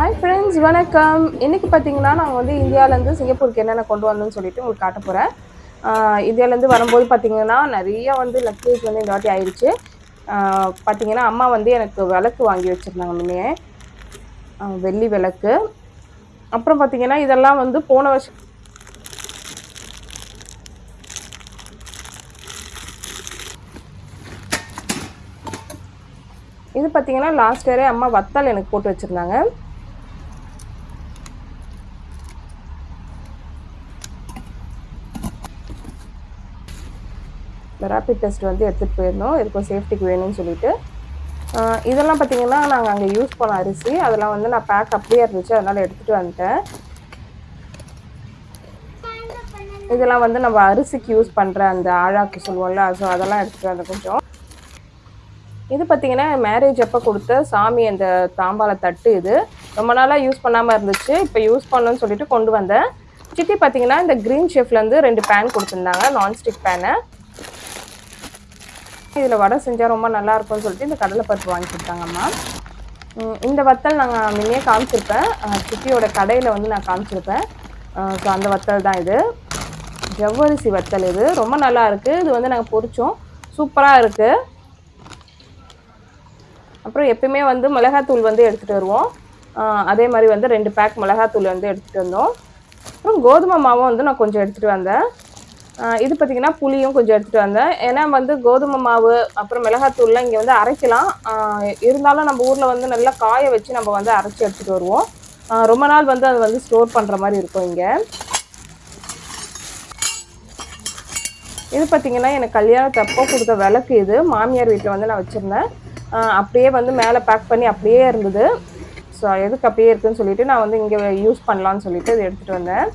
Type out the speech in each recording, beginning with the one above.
Hi friends வணக்கம். இன்றைக்கி பார்த்தீங்கன்னா நாங்கள் வந்து இந்தியாவிலேருந்து சிங்கப்பூருக்கு என்னென்ன கொண்டு வந்தோம்னு சொல்லிட்டு உங்களுக்கு காட்ட போகிறேன் இந்தியாவிலேருந்து வரும்போது பார்த்தீங்கன்னா நிறைய வந்து லக்கேஜ் வந்து இந்த வாட்டி ஆயிடுச்சு பார்த்தீங்கன்னா அம்மா வந்து எனக்கு விளக்கு வாங்கி வச்சுருந்தாங்க முன்னே வெள்ளி விளக்கு. அப்புறம் பார்த்தீங்கன்னா இதெல்லாம் வந்து போன வருஷம் இது பார்த்தீங்கன்னா லாஸ்ட் இயரே அம்மா வத்தல் எனக்கு போட்டு வச்சுருந்தாங்க. இந்த ரேப்பிட் டெஸ்ட் வந்து எடுத்துகிட்டு போயிருந்தோம். இதுக்கும் சேஃப்டிக்கு வேணும்னு சொல்லிட்டு. இதெல்லாம் பார்த்தீங்கன்னா நாங்கள் அங்கே யூஸ் பண்ண அரிசி. அதெல்லாம் வந்து நான் பேக் அப்படியே இருந்துச்சு. அதனால் எடுத்துகிட்டு வந்துட்டேன். இதெல்லாம் வந்து நம்ம அரிசிக்கு யூஸ் பண்ணுற அந்த ஆழாக்கு சொல்லுவோம்ல ஸோ அதெல்லாம் எடுத்துகிட்டு வந்தேன் கொஞ்சம். இது பார்த்தீங்கன்னா மேரேஜ் அப்போ கொடுத்த சாமி அந்த தாம்பால தட்டு இது. ரொம்ப நாளாக யூஸ் பண்ணாமல் இருந்துச்சு. இப்போ யூஸ் பண்ணணும்னு சொல்லிட்டு கொண்டு வந்தேன். சித்தி பார்த்தீங்கன்னா இந்த க்ரீன் ஷெஃப்லேருந்து ரெண்டு பேன் கொடுத்துருந்தாங்க. நான்ஸ்டிக் பேனை இதில் வடை செஞ்சால் ரொம்ப நல்லா இருக்கும்னு சொல்லிட்டு இந்த கடலைப்பருப்பு வாங்கி கொடுத்தாங்கம்மா. இந்த வத்தல் நாங்கள் முன்னே காமிச்சிருப்பேன். அஹ், கடையில் வந்து நான் காமிச்சிருப்பேன். ஸோ அந்த வத்தல் தான் இது. ஜவ்வரிசி வத்தல் இது. ரொம்ப நல்லா இருக்குது இது வந்து நாங்கள் பொரிச்சோம். சூப்பராக இருக்குது அப்புறம் எப்பயுமே வந்து மிளகாத்தூள் வந்து எடுத்துகிட்டு வருவோம். அதே மாதிரி வந்து ரெண்டு பேக் மிளகாத்தூள் வந்து எடுத்துகிட்டு வந்தோம். அப்புறம் கோதுமை மாவும் வந்து நான் கொஞ்சம் எடுத்துகிட்டு வந்தேன். இது பார்த்திங்கன்னா புளியும் கொஞ்சம் எடுத்துகிட்டு வந்தேன். ஏன்னா வந்து கோதுமை மாவு அப்புறம் மிளகாத்தூள்லாம் இங்கே வந்து அரைக்கலாம். இருந்தாலும் நம்ம ஊரில் வந்து நல்லா காய வச்சு நம்ம வந்து அரைச்சி எடுத்துகிட்டு வருவோம். ரொம்ப நாள் வந்து அது வந்து ஸ்டோர் பண்ணுற மாதிரி இருக்கும் இங்கே. இது பார்த்தீங்கன்னா எனக்கு கல்யாணத்தப்போ கொடுத்த விளக்கு இது. மாமியார் வீட்டில் வந்து நான் வச்சுருந்தேன். அப்படியே வந்து மேலே பேக் பண்ணி அப்படியே இருந்தது. ஸோ எதுக்கு அப்படியே இருக்குதுன்னு சொல்லிவிட்டு நான் வந்து இங்கே யூஸ் பண்ணலான்னு சொல்லிட்டு இது எடுத்துகிட்டு வந்தேன்.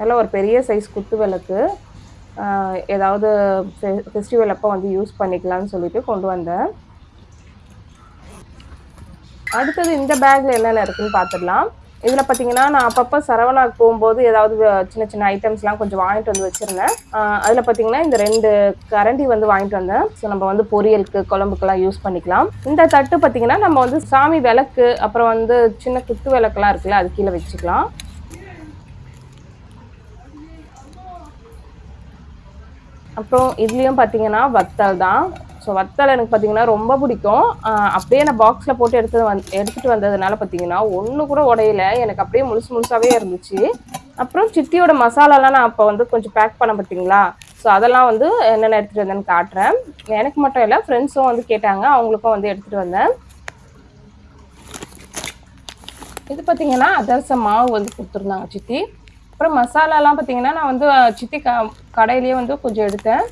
நல்ல ஒரு பெரிய சைஸ் குத்து விளக்கு. ஏதாவது ஃபெ ஃபெஸ்டிவல் அப்போ வந்து யூஸ் பண்ணிக்கலாம்னு சொல்லிட்டு கொண்டு வந்தேன். அடுத்தது இந்த பேக்கில் என்னென்ன இருக்குதுன்னு பார்த்துடலாம் இதில் பார்த்தீங்கன்னா நான் அப்பப்போ சரவணாக்கு போகும்போது ஏதாவது சின்ன சின்ன ஐட்டம்ஸ்லாம் கொஞ்சம் வாங்கிட்டு வந்து வச்சுருந்தேன். அதில் பார்த்தீங்கன்னா இந்த ரெண்டு கரண்டி வந்து வாங்கிட்டு வந்தேன். ஸோ நம்ம வந்து பொரியலுக்கு குழம்புக்கெல்லாம் யூஸ் பண்ணிக்கலாம். இந்த தட்டு பார்த்தீங்கன்னா நம்ம வந்து சாமி விளக்கு அப்புறம் வந்து சின்ன குத்து விளக்குலாம் இருக்குல்ல அது கீழே வச்சுக்கலாம். அப்புறம் இதுலேயும் பார்த்தீங்கன்னா வத்தல் தான். ஸோ வத்தல் எனக்கு பார்த்தீங்கன்னா ரொம்ப பிடிக்கும். அப்படியே நான் பாக்ஸில் போட்டு எடுத்து வந் எடுத்துகிட்டு வந்ததுனால பார்த்தீங்கன்னா ஒன்று கூட உடையல. எனக்கு அப்படியே முழுசு முழுசாகவே இருந்துச்சு. அப்புறம் சித்தியோட மசாலாலாம் நான் அப்போ வந்து கொஞ்சம் பேக் பண்ண பார்த்தீங்களா ஸோ அதெல்லாம் வந்து என்னென்ன எடுத்துகிட்டு வந்தேன்னு காட்டுறேன். எனக்கு மட்டும் இல்லை ஃப்ரெண்ட்ஸும் வந்து கேட்டாங்க. அவங்களுக்கும் வந்து எடுத்துகிட்டு வந்தேன். இது பார்த்தீங்கன்னா அதர்ச மாவு வந்து கொடுத்துருந்தாங்க சித்தி. அப்புறம் மசாலாலாம் பார்த்தீங்கன்னா நான் வந்து சித்தி க கடையிலேயே வந்து கொஞ்சம் எடுத்தேன்.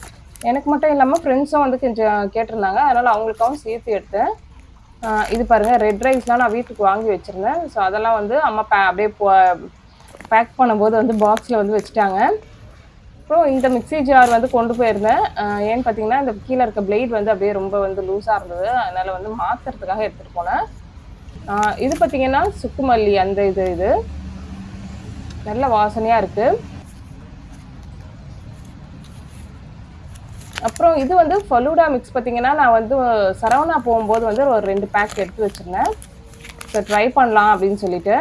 எனக்கு மட்டும் இல்லாமல் ஃப்ரெண்ட்ஸும் வந்து கொஞ்சம் கேட்டிருந்தாங்க. அதனால் அவங்களுக்காகவும் சேர்த்து எடுத்தேன். இது பாருங்கள் ரெட் ரைஸ்லாம் நான் வீட்டுக்கு வாங்கி வச்சுருந்தேன். ஸோ அதெல்லாம் வந்து அம்மா பே அப்படியே பேக் பண்ணும்போது வந்து பாக்ஸில் வந்து வச்சுட்டாங்க. அப்புறம் இந்த மிக்ஸி ஜார் வந்து கொண்டு போயிருந்தேன். ஏன்னு பார்த்தீங்கன்னா இந்த கீழே இருக்க பிளேட் வந்து அப்படியே ரொம்ப வந்து லூஸாக இருந்தது. அதனால் வந்து மாற்றுறதுக்காக எடுத்துகிட்டு போனேன். இது பார்த்தீங்கன்னா சுக்குமல்லி அந்த இது இது. நல்ல வாசனையாக இருக்கு. அப்புறம் இது வந்து ஃபலூடா மிக்ஸ் பார்த்தீங்கன்னா நான் வந்து சரவணா போகும்போது வந்து ஒரு ரெண்டு பேக் எடுத்து வச்சிருந்தேன். ஸோ ட்ரை பண்ணலாம் அப்படின்னு சொல்லிட்டு.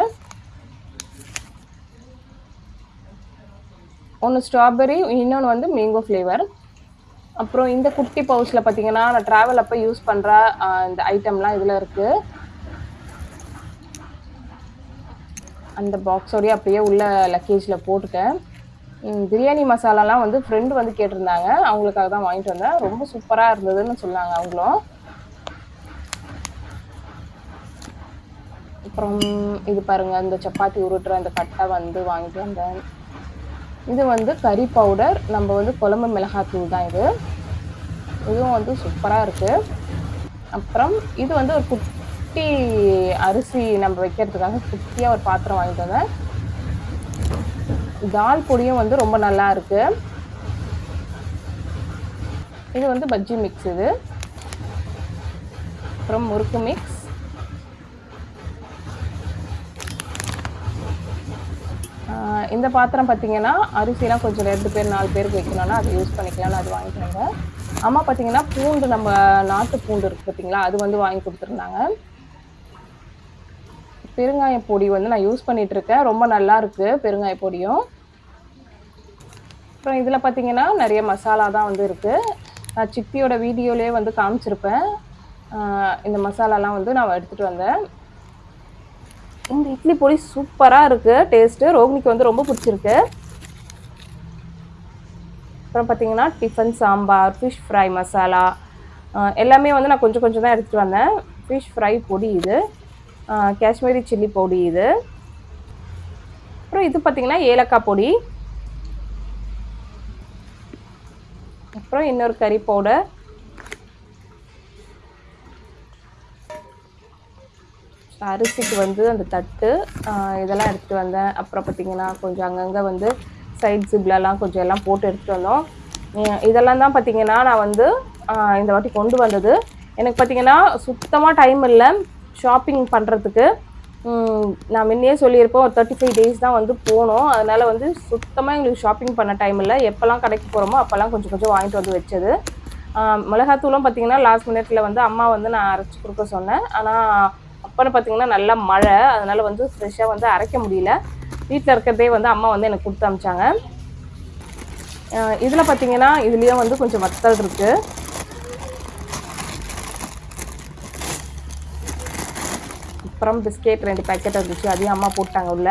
ஒன்று ஸ்ட்ராபெரி இன்னொன்று வந்து மேங்கோ ஃப்ளேவர் அப்புறம் இந்த குட்டி பவுச்சில் பார்த்தீங்கன்னா நான் ட்ராவல் அப்போ யூஸ் பண்ணுற இந்த ஐட்டம்லாம் இதில் இருக்குது அந்த பாக்ஸோடய அப்படியே உள்ள லக்கேஜில் போட்டுட்டேன். பிரியாணி மசாலாலாம் வந்து ஃப்ரெண்டு வந்து கேட்டிருந்தாங்க. அவங்களுக்காக தான் வாங்கிட்டு வந்தேன். ரொம்ப சூப்பராக இருந்ததுன்னு சொன்னாங்க அவங்களும். அப்புறம் இது பாருங்கள் இந்த சப்பாத்தி உருட்டுற அந்த கட்டை வந்து வாங்கிட்டு வந்தேன். இது வந்து கறி பவுடர் நம்ம வந்து குழம்பு மிளகாத்தூள் தான் இது. இதுவும் வந்து சூப்பராக இருக்குது அப்புறம் இது வந்து ஒரு குட் குட்டி அரிசி நம்ம வைக்கிறதுக்காக குட்டியாக ஒரு பாத்திரம் வாங்கிட்டு வந்தேன். தால் பொடியும் வந்து ரொம்ப நல்லா இருக்கு. இது வந்து பஜ்ஜி மிக்ஸ் இது. அப்புறம் முறுக்கு மிக்ஸ் இந்த பாத்திரம் பார்த்தீங்கன்னா அரிசிலாம் கொஞ்சம் ரெண்டு பேர் நாலு பேருக்கு வைக்கணும்னா அது யூஸ் பண்ணிக்கலாம்னு அது வாங்கிட்டு அம்மா பார்த்தீங்கன்னா பூண்டு நம்ம நாட்டு பூண்டு இருக்குது பார்த்தீங்களா அது வந்து வாங்கி கொடுத்துருந்தாங்க. பெருங்காய பொடி வந்து நான் யூஸ் பண்ணிட்டு இருக்கேன் ரொம்ப நல்லா இருக்கு பெருங்காய பொடியும். அப்புறம் இதில் பார்த்தீங்கன்னா நிறைய மசாலா தான் வந்து இருக்குது நான் சித்தியோட வீடியோலேயே வந்து காமிச்சிருப்பேன். இந்த மசாலாலாம் வந்து நான் எடுத்துகிட்டு வந்தேன். இந்த இட்லி பொடி சூப்பராக இருக்குது டேஸ்ட்டு ரோஹினிக்கு வந்து ரொம்ப பிடிச்சிருக்கு. அப்புறம் பார்த்தீங்கன்னா tiffin sambar fish fry masala எல்லாமே வந்து நான் கொஞ்சம் கொஞ்சம் தான் எடுத்துகிட்டு வந்தேன். ஃபிஷ் ஃப்ரை பொடி இது. காஷ்மீரி சில்லி பொடி இது. அப்புறம் இது பார்த்தீங்கன்னா ஏலக்காய் பொடி. அப்புறம் இன்னொரு கறி பவுடர். அரிசிக்கு வந்து அந்த தட்டு இதெல்லாம் எடுத்துகிட்டு வந்தேன். அப்புறம் பார்த்திங்கன்னா கொஞ்சம் அங்கங்கே வந்து சைட் ஜிப்லலாம் கொஞ்சம் எல்லாம் போட்டு எடுத்துகிட்டு வந்தோம். இதெல்லாம் தான் பார்த்தீங்கன்னா நான் வந்து இந்த வாட்டி கொண்டு வந்தது. எனக்கு பார்த்தீங்கன்னா சுத்தமாக டைம் இல்லை. ஷாப்பிங் பண்ணுறதுக்கு நான் முன்னே சொல்லியிருப்போம் ஒரு தேர்ட்டி ஃபைவ் டேஸ் தான் வந்து போனோம் அதனால் வந்து சுத்தமாக எங்களுக்கு ஷாப்பிங் பண்ண டைம் இல்லை. எப்போல்லாம் கடைக்கு போகிறோமோ அப்போல்லாம் கொஞ்சம் கொஞ்சம் வாங்கிட்டு வந்து வச்சது. மிளகாத்தூளும் பார்த்தீங்கன்னா லாஸ்ட் மினிட்ல வந்து அம்மா வந்து நான் அரைச்சி கொடுக்க சொன்னேன். ஆனால் அப்போ பார்த்தீங்கன்னா நல்ல மழை. அதனால் வந்து ஃப்ரெஷ்ஷாக வந்து அரைக்க முடியல. வீட்டில் இருக்கிறதே வந்து அம்மா வந்து எனக்கு கொடுத்து அமிச்சாங்க. இதில் பார்த்தீங்கன்னா இதுலேயும் வந்து கொஞ்சம் வத்தல் இருக்குது அப்புறம் பிஸ்கெட் ரெண்டு பேக்கெட் இருந்துச்சு அதையும் அம்மா போட்டாங்க உள்ள.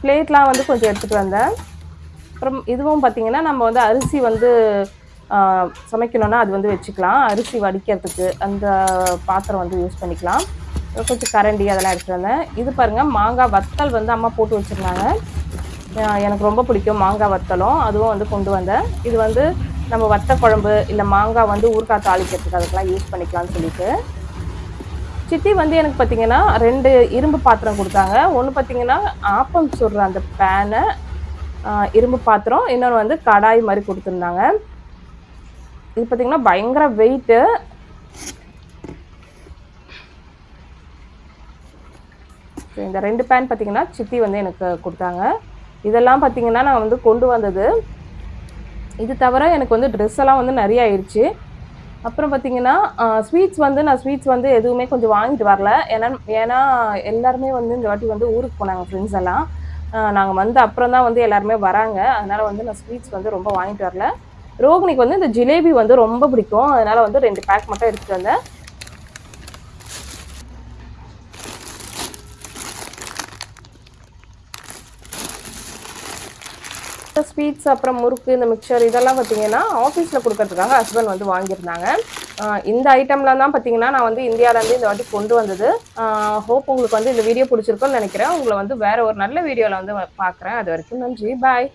பிளேட்லாம் வந்து கொஞ்சம் எடுத்துகிட்டு வந்தேன். அப்புறம் இதுவும் பார்த்தீங்கன்னா நம்ம வந்து அரிசி வந்து சமைக்கணும்னா அது வந்து வச்சுக்கலாம். அரிசி வடிக்கிறதுக்கு அந்த பாத்திரம் வந்து யூஸ் பண்ணிக்கலாம். கொஞ்சம் கரண்டி அதெல்லாம் எடுத்துகிட்டு வந்தேன். இது பாருங்கள் மாங்காய் வத்தல் வந்து அம்மா போட்டு வச்சுருந்தாங்க. எனக்கு ரொம்ப பிடிக்கும் மாங்காய் வத்தலும். அதுவும் வந்து கொண்டு வந்தேன். இது வந்து நம்ம வத்த குழம்பு இல்லை மாங்காய் வந்து ஊறுகாய் தாளிக்கிறதுக்கு அதுக்கெல்லாம் யூஸ் பண்ணிக்கலாம்னு சொல்லிட்டு. சித்தி வந்து எனக்கு பார்த்தீங்கன்னா ரெண்டு இரும்பு பாத்திரம் கொடுத்தாங்க. ஒன்று பார்த்தீங்கன்னா ஆப்பம் சுடுற அந்த பேனை இரும்பு பாத்திரம். இன்னொன்று வந்து கடாய் மாதிரி கொடுத்துருந்தாங்க. இது பார்த்திங்கன்னா பயங்கர வெயிட்டு இந்த ரெண்டு பேன் பார்த்திங்கன்னா சித்தி வந்து எனக்கு கொடுத்தாங்க. இதெல்லாம் பார்த்திங்கன்னா நான் வந்து கொண்டு வந்தது. இது தவிர எனக்கு வந்து ட்ரெஸ் எல்லாம் வந்து நிறைய ஆயிடுச்சு. அப்புறம் பார்த்தீங்கன்னா ஸ்வீட்ஸ் வந்து நான் ஸ்வீட்ஸ் வந்து எதுவுமே கொஞ்சம் வாங்கிட்டு வரல. ஏன்னா ஏன்னா எல்லாருமே வந்து இந்த வாட்டி வந்து ஊருக்கு போனாங்க ஃப்ரெண்ட்ஸ் எல்லாம். நாங்கள் வந்து அப்புறம் தான் வந்து எல்லாருமே வராங்க. அதனால் வந்து நான் ஸ்வீட்ஸ் வந்து ரொம்ப வாங்கிட்டு வரல. ரோகிணிக்கு வந்து இந்த ஜிலேபி வந்து ரொம்ப பிடிக்கும். அதனால் வந்து ரெண்டு பேக் மட்டும் எடுத்துகிட்டு வந்தேன். ஸ்வீட்ஸ் அப்புறம் முறுக்கு இந்த மிக்சர் இதெல்லாம் பார்த்தீங்கன்னா ஆஃபீஸில் கொடுக்கறதுக்காக ஹஸ்பண்ட் வந்து வாங்கியிருந்தாங்க. இந்த ஐட்டம்லாம் தான் பார்த்தீங்கன்னா நான் வந்து இந்தியாவிலேருந்து இந்த வாட்டி கொண்டு வந்தது. ஹோப் உங்களுக்கு வந்து இந்த வீடியோ பிடிச்சிருக்கோன்னு நினைக்கிறேன். உங்களை வந்து வேறு ஒரு நல்ல வீடியோவில் வந்து பார்க்குறேன். அது வரைக்கும் நன்றி. பாய்